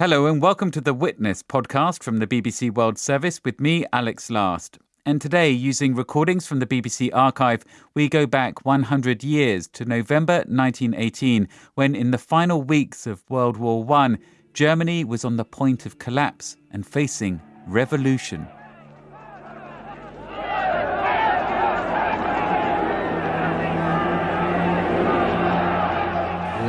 Hello, and welcome to the Witness podcast from the BBC World Service with me, Alex Last. And today, using recordings from the BBC archive, we go back 100 years to November 1918, when in the final weeks of World War I, Germany was on the point of collapse and facing revolution.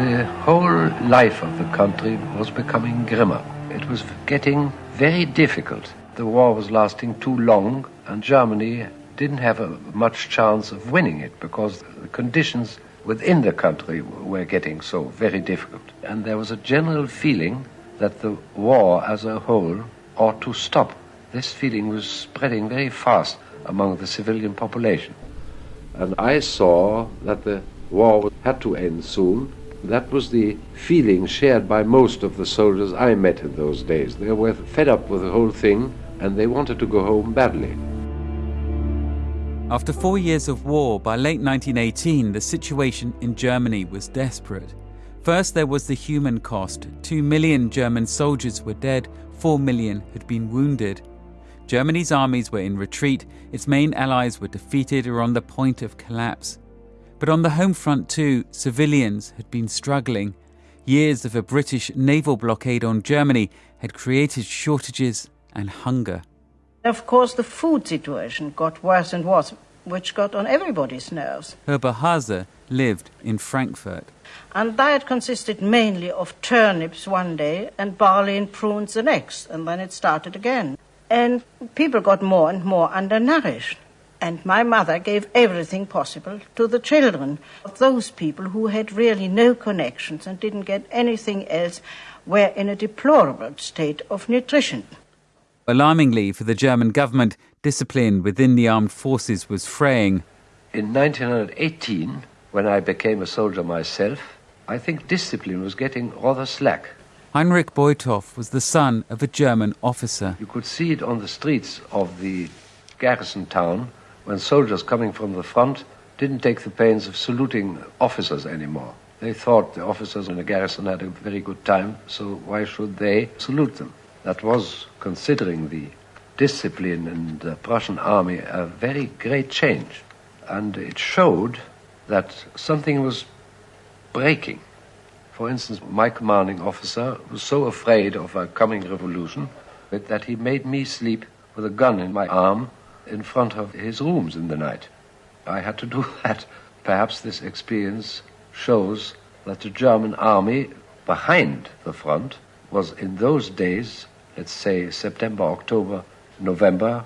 The whole life of the country was becoming grimmer. It was getting very difficult. The war was lasting too long, and Germany didn't have a, much chance of winning it because the conditions within the country were getting so very difficult. And there was a general feeling that the war as a whole ought to stop. This feeling was spreading very fast among the civilian population. And I saw that the war had to end soon that was the feeling shared by most of the soldiers I met in those days. They were fed up with the whole thing and they wanted to go home badly. After four years of war, by late 1918, the situation in Germany was desperate. First, there was the human cost. Two million German soldiers were dead, four million had been wounded. Germany's armies were in retreat, its main allies were defeated or on the point of collapse. But on the home front, too, civilians had been struggling. Years of a British naval blockade on Germany had created shortages and hunger. Of course, the food situation got worse and worse, which got on everybody's nerves. Herber Hase lived in Frankfurt. And diet consisted mainly of turnips one day and barley and prunes the next, and then it started again. And people got more and more undernourished. And my mother gave everything possible to the children. Of those people who had really no connections and didn't get anything else were in a deplorable state of nutrition. Alarmingly for the German government, discipline within the armed forces was fraying. In 1918, when I became a soldier myself, I think discipline was getting rather slack. Heinrich Beuthoff was the son of a German officer. You could see it on the streets of the garrison town when soldiers coming from the front didn't take the pains of saluting officers anymore. They thought the officers in the garrison had a very good time, so why should they salute them? That was, considering the discipline in the Prussian army, a very great change. And it showed that something was breaking. For instance, my commanding officer was so afraid of a coming revolution that he made me sleep with a gun in my arm in front of his rooms in the night. I had to do that. Perhaps this experience shows that the German army behind the front was in those days, let's say September, October, November,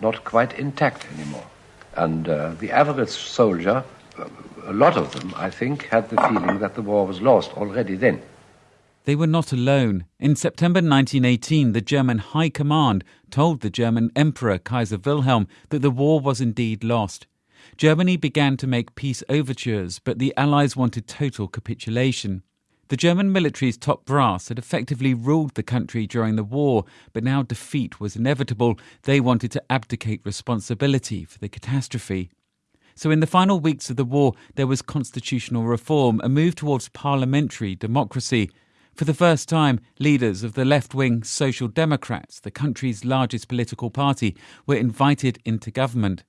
not quite intact anymore. And uh, the average soldier, a lot of them, I think, had the feeling that the war was lost already then. They were not alone. In September 1918, the German High Command told the German Emperor Kaiser Wilhelm that the war was indeed lost. Germany began to make peace overtures, but the Allies wanted total capitulation. The German military's top brass had effectively ruled the country during the war, but now defeat was inevitable. They wanted to abdicate responsibility for the catastrophe. So, in the final weeks of the war, there was constitutional reform, a move towards parliamentary democracy. For the first time, leaders of the left wing Social Democrats, the country's largest political party, were invited into government.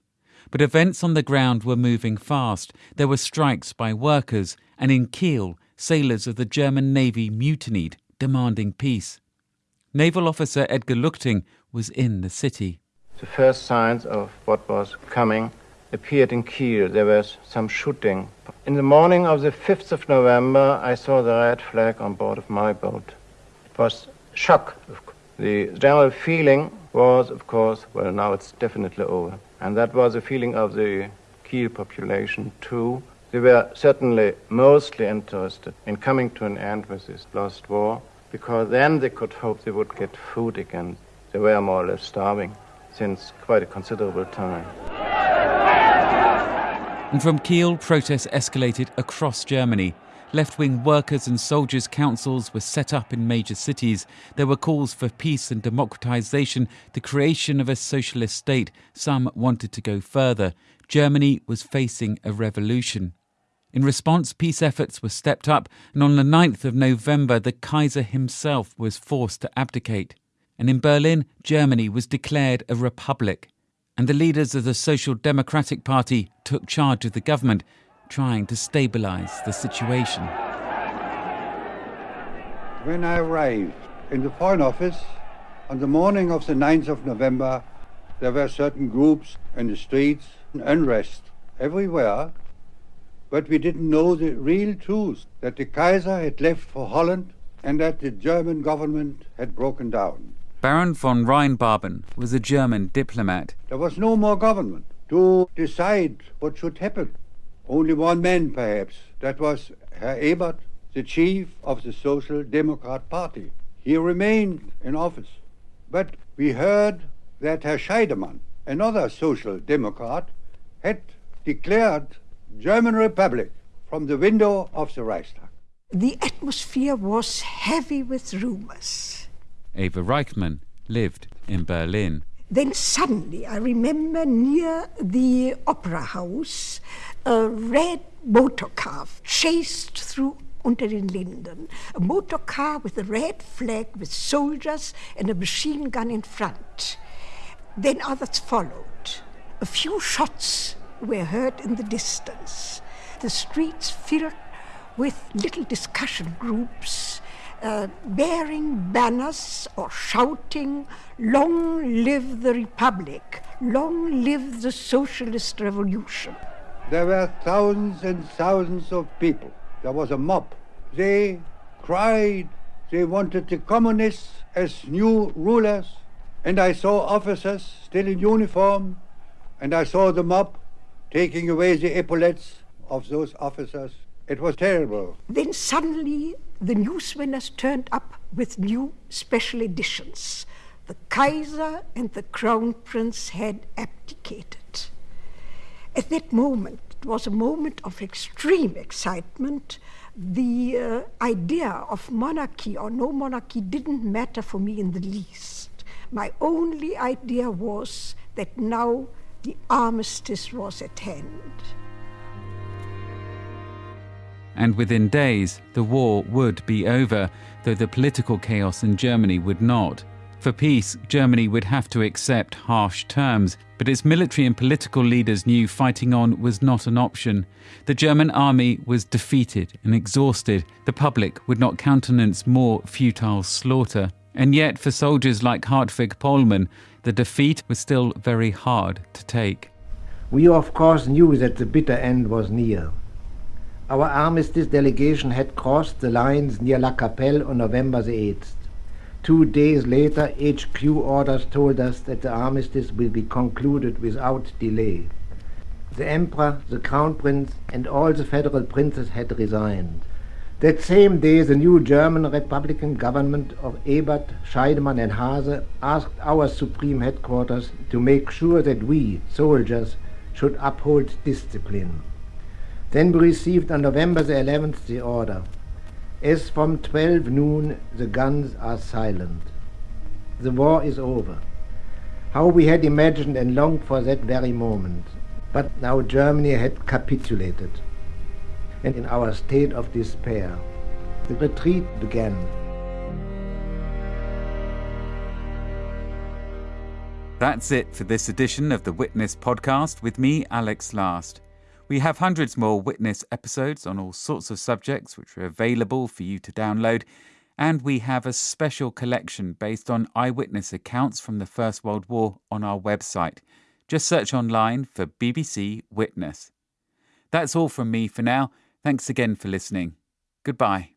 But events on the ground were moving fast. There were strikes by workers, and in Kiel, sailors of the German Navy mutinied, demanding peace. Naval officer Edgar Luchting was in the city. The first signs of what was coming appeared in Kiel. There was some shooting. In the morning of the 5th of November, I saw the red flag on board of my boat. It was shock. The general feeling was, of course, well, now it's definitely over. And that was the feeling of the Kiel population, too. They were certainly mostly interested in coming to an end with this lost war, because then they could hope they would get food again. They were more or less starving since quite a considerable time. And from Kiel, protests escalated across Germany. Left wing workers and soldiers' councils were set up in major cities. There were calls for peace and democratization, the creation of a socialist state. Some wanted to go further. Germany was facing a revolution. In response, peace efforts were stepped up, and on the 9th of November, the Kaiser himself was forced to abdicate. And in Berlin, Germany was declared a republic. And the leaders of the Social Democratic Party took charge of the government, trying to stabilize the situation. When I arrived in the Foreign Office on the morning of the 9th of November, there were certain groups in the streets, unrest everywhere, but we didn't know the real truth that the Kaiser had left for Holland and that the German government had broken down. Baron von Rheinbaben was a German diplomat. There was no more government to decide what should happen. Only one man, perhaps. That was Herr Ebert, the chief of the Social Democrat Party. He remained in office. But we heard that Herr Scheidemann, another Social Democrat, had declared German Republic from the window of the Reichstag. The atmosphere was heavy with rumors. Eva Reichmann lived in Berlin. Then suddenly, I remember near the opera house, a red motor car chased through unter den Linden. A motor car with a red flag with soldiers and a machine gun in front. Then others followed. A few shots were heard in the distance. The streets filled with little discussion groups uh, bearing banners or shouting, Long live the Republic! Long live the Socialist Revolution! There were thousands and thousands of people. There was a mob. They cried. They wanted the communists as new rulers. And I saw officers still in uniform. And I saw the mob taking away the epaulets of those officers. It was terrible. Then suddenly the newswinners turned up with new special editions. The Kaiser and the Crown Prince had abdicated. At that moment, it was a moment of extreme excitement. The uh, idea of monarchy or no monarchy didn't matter for me in the least. My only idea was that now the armistice was at hand. And within days, the war would be over, though the political chaos in Germany would not. For peace, Germany would have to accept harsh terms, but its military and political leaders knew fighting on was not an option. The German army was defeated and exhausted. The public would not countenance more futile slaughter. And yet, for soldiers like Hartwig Pohlmann, the defeat was still very hard to take. We, of course, knew that the bitter end was near. Our armistice delegation had crossed the lines near La Capelle on November the 8th. Two days later, HQ orders told us that the armistice will be concluded without delay. The Emperor, the Crown Prince, and all the federal princes had resigned. That same day, the new German Republican government of Ebert, Scheidemann, and Haase asked our supreme headquarters to make sure that we, soldiers, should uphold discipline. Then we received on November the 11th the order. As from 12 noon, the guns are silent. The war is over. How we had imagined and longed for that very moment. But now Germany had capitulated and in our state of despair. The retreat began. That's it for this edition of the Witness podcast with me, Alex Last. We have hundreds more Witness episodes on all sorts of subjects which are available for you to download, and we have a special collection based on eyewitness accounts from the First World War on our website. Just search online for BBC Witness. That's all from me for now. Thanks again for listening. Goodbye.